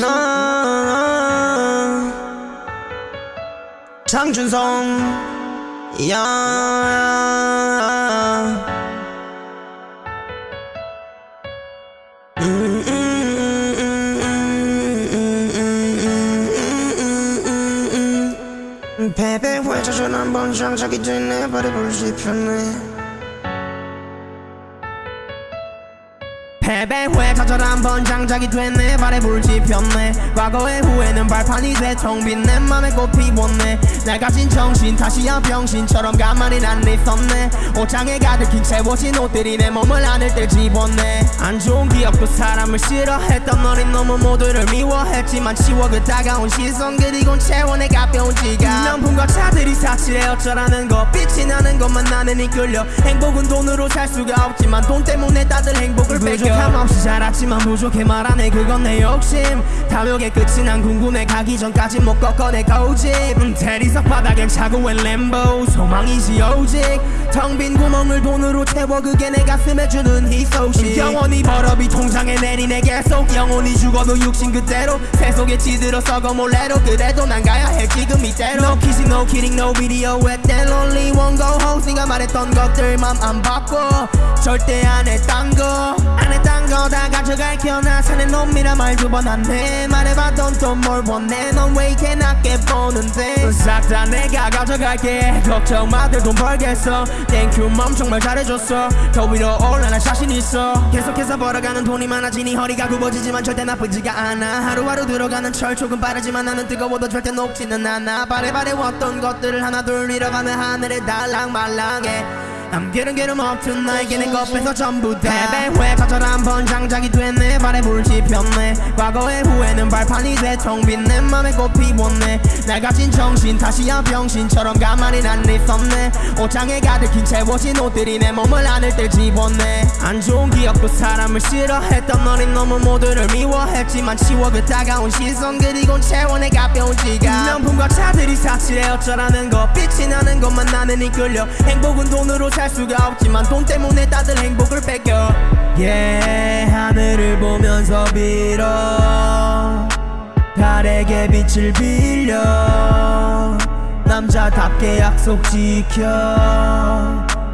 나 장준성 야 베베 회자전 한번 장작이 됐네 바래볼 지편네 패배 후에 좌절 한 번 장작이 됐네. 발에 불지 폈네. 과거의 후회는 발판이 돼텅빈 내 맘에 꽃 피웠네. 날 가진 정신 다시야 병신처럼 가만히 난 있었네. 옷장에 가득히 채워진 옷들이 내 몸을 안을 때 집었네. 안 좋은 기억도 사람을 싫어했던 어린 놈은 모두를 미워했지만 치워 그 다가온 시선 그리곤 채워 내 가벼운 지갑. 명품과 차들이 사치래 어쩌라는 거 빛이 나는 것만 나는 이끌려 행복은 돈으로 살 수가 없지만 돈 때문에 다들 행복을 뺏겨 부족함 없이 자랐지만 부족해 말하네 그건 내 욕심. 탐욕의 끝이 난 궁금해 가기 전까지 못 꺾어내 고집 음, 대리석 바닥엔 차고의 램보 소망이지 오직. 텅 빈 구멍을 돈으로 채워 그게 내 가슴에 주는 희소식. 영원히 벌업이 통장에 내리네 계속. 영원히 죽어도 육신 그대로. 세속에 지들어 썩어 몰래로. 그래도 난 가야 해 지금 이대로. No kissing no kidding no video at that only one go 네가 말했던 것들 맘안 바꿔. 절대 안 했단 거안 했단 거 다 가져갈게요 나 사는 놈이라 말두번 안해. 말해봐도 또뭘 원해 넌왜 이렇게 낮게 보는데? 싹 다 내가 가져갈게. 걱정 마들 돈 벌겠어. 땡큐 맘 정말 잘해줬어. 더 위로 올라 난 자신 있어. 계속해서 벌어가는 돈이 많아지니 허리가 굽어지지만 절대 나쁘지가 않아. 하루하루 들어가는 철 조금 빠르지만 나는 뜨거워도 절대 녹지는 않아. 바래바래웠던 것들을 하나 둘 잃어가는 하늘에 달랑말랑해 I'm getting get 'em up tonight 걔네 것에서 전부 다 패배후에 좌절 한 번 장작이 됐네. 발에 불지 폈네. 과거의 후회는 발판이 돼텅빈 내 맘에 꽃 피웠네. 날 가진 정신 다시야 병신처럼 가만히 난 있었네. 옷장에 가득히 채워진 옷들이 내 몸을 안을 때 집었네. 안 좋은 기억도 사람을 싫어했던 어린 놈은 모두를 미워했지만 치워 그 다가온 시선 그리곤 내 가벼운 지갑 명품과 차들이 사치래 어쩌라는 거 빛이 나는 것만 나는 이끌려 행복은 돈으로 살 수가 없지만 돈 때문에 다들 행복을 뺏겨. Yeah 하늘을 보면서 빌어. 달에게 빛을 빌려. 남자답게 약속 지켜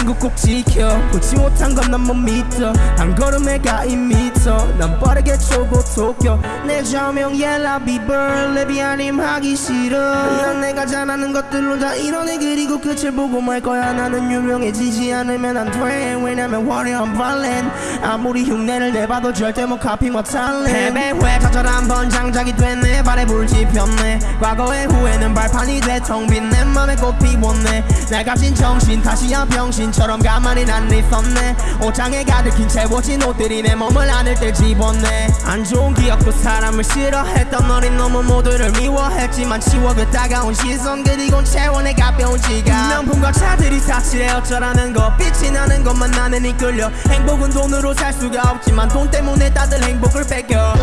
친구 꼭 지켜. 보지 못한 건 난 못 믿어. 한 걸음에 가 이미 난 빠르게 초보 도쿄. 내 저명 옐라비 벌 레비아님 하기 싫어. 난 내가 잘하는 것들로 다 이뤄내. 그리고 끝을 보고 말 거야. 나는 유명해지지 않으면 안돼 왜냐면 화려한 발렌 아무리 흉내를 내봐도 절대 못 카피 못할래 패배후에 좌절 한번 장작이 됐네 발에 불지 폈네 과거의 후회는 발판이 돼텅빈 내 맘에 꽃 피웠네. 날 가진 정신 다시야 병신처럼 가만히 난 있었네. 옷장에 가득히 채워진 옷들이 내 몸을 안을 때 집었네. 안 좋은 기억도 사람을 싫어했던 어린 놈은 모두를 미워했지만 치워 그 다가온 시선 그리곤 채워 내 가벼운 지갑. 명품과 차들이 사치래 어쩌라는 거 빛이 나는 것만 나는 이끌려. 행복은 돈으로 살 수가 없지만 돈 때문에 다들 행복을 뺏겨